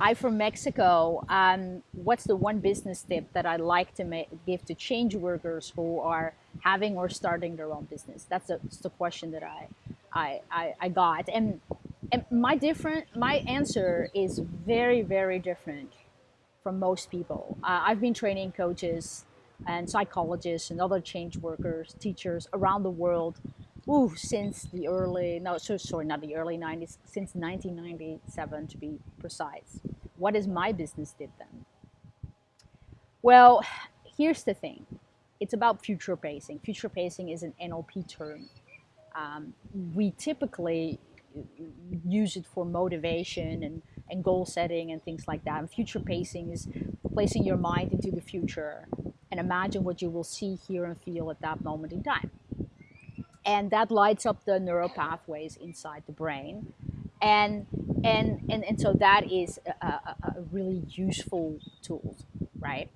I from Mexico. Um, what's the one business tip that I like to ma- give to change workers who are having or starting their own business? That's, a, that's the question that I, I, I, I got. And, and my different my answer is very very different from most people. Uh, I've been training coaches and psychologists and other change workers, teachers around the world ooh, since the early, no, so, sorry, not the early 90s, since 1997 to be precise. What is my business did then? Well, here's the thing. It's about future pacing. Future pacing is an NLP term. Um, we typically use it for motivation and, and goal setting and things like that. And future pacing is placing your mind into the future and imagine what you will see, hear, and feel at that moment in time and that lights up the neural pathways inside the brain. And and and, and so that is a, a, a really useful tool right?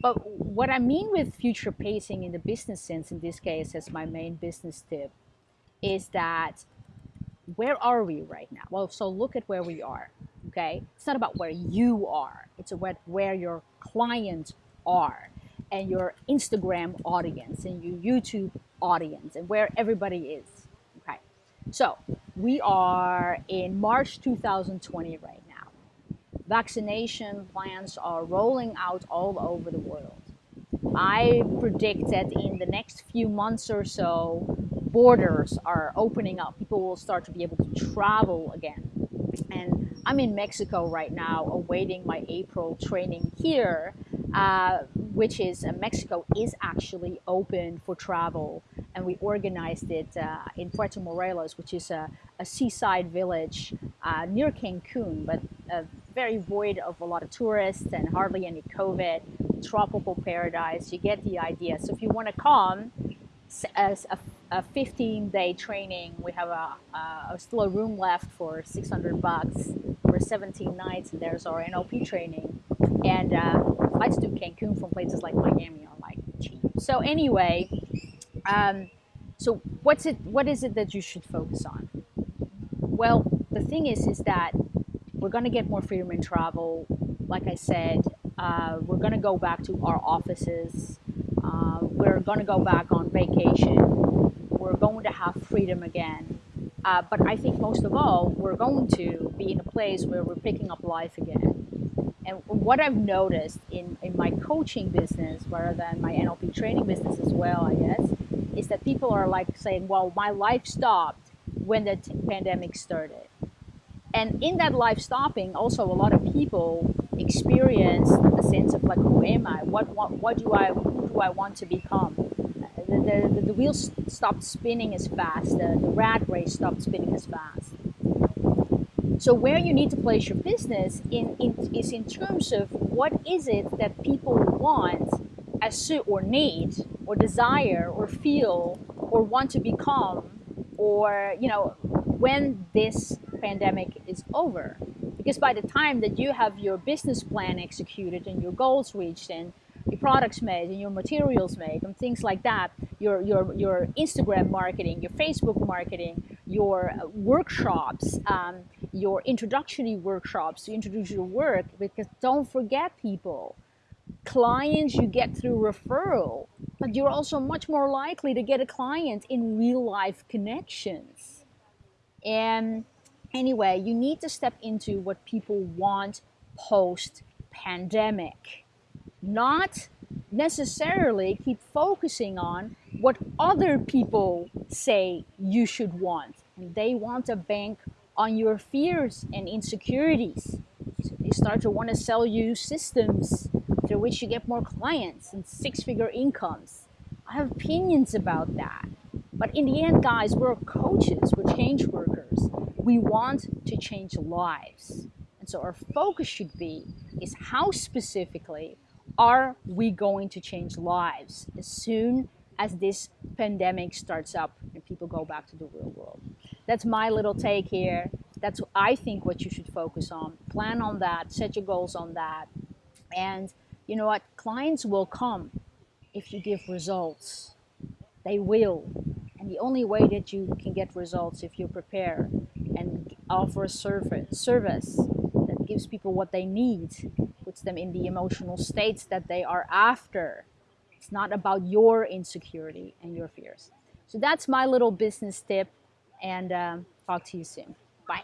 But what i mean with future pacing in the business sense in this case as my main business tip is that where are we right now? Well so look at where we are okay? It's not about where you are. It's about where your clients are and your instagram audience and your youtube audience and where everybody is. Okay, so we are in March 2020 right now. Vaccination plans are rolling out all over the world. I predict that in the next few months or so, borders are opening up. People will start to be able to travel again. And I'm in Mexico right now, awaiting my April training here uh, which is uh, Mexico is actually open for travel. And we organized it uh, in Puerto Morelos, which is a, a seaside village uh, near Cancun, but very void of a lot of tourists and hardly any COVID, tropical paradise. You get the idea. So if you want to come, as a, a 15 day training, we have a, a, still a room left for 600 bucks for 17 nights, and there's our NLP training. And uh, flights to Cancun from places like Miami are like cheap. So anyway, um, so what's it? What is it that you should focus on? Well, the thing is, is that we're going to get more freedom in travel. Like I said, uh, we're going to go back to our offices. Uh, we're going to go back on vacation. We're going to have freedom again. Uh, but I think most of all, we're going to be in a place where we're picking up life again. And what I've noticed in, in my coaching business, rather than my NLP training business as well, I guess, is that people are like saying, well, my life stopped when the pandemic started. And in that life stopping, also a lot of people experience a sense of like, who am I? What, what, what do I, who do I want to become? The, the, the wheels stopped spinning as fast. The, the rat race stopped spinning as fast. So where you need to place your business in, in, is in terms of what is it that people want as or need or desire or feel or want to become or you know when this pandemic is over. Because by the time that you have your business plan executed and your goals reached and your products made and your materials made and things like that your your your instagram marketing your facebook marketing your workshops um, your introductory workshops to introduce your work because don't forget people clients you get through referral but you're also much more likely to get a client in real life connections. And anyway you need to step into what people want post pandemic not necessarily keep focusing on what other people say you should want. And they want to bank on your fears and insecurities. So they start to want to sell you systems through which you get more clients and six figure incomes. I have opinions about that. But in the end, guys, we're coaches, we're change workers. We want to change lives. And so our focus should be is how specifically are we going to change lives as soon as this pandemic starts up and people go back to the real world? that's my little take here. That's I think what you should focus on. Plan on that. Set your goals on that. And you know what? Clients will come if you give results. They will. And the only way that you can get results if you prepare and offer a service service that gives people what they need, puts them in the emotional states that they are after. It's not about your insecurity and your fears. So that's my little business tip, and um, talk to you soon. Bye.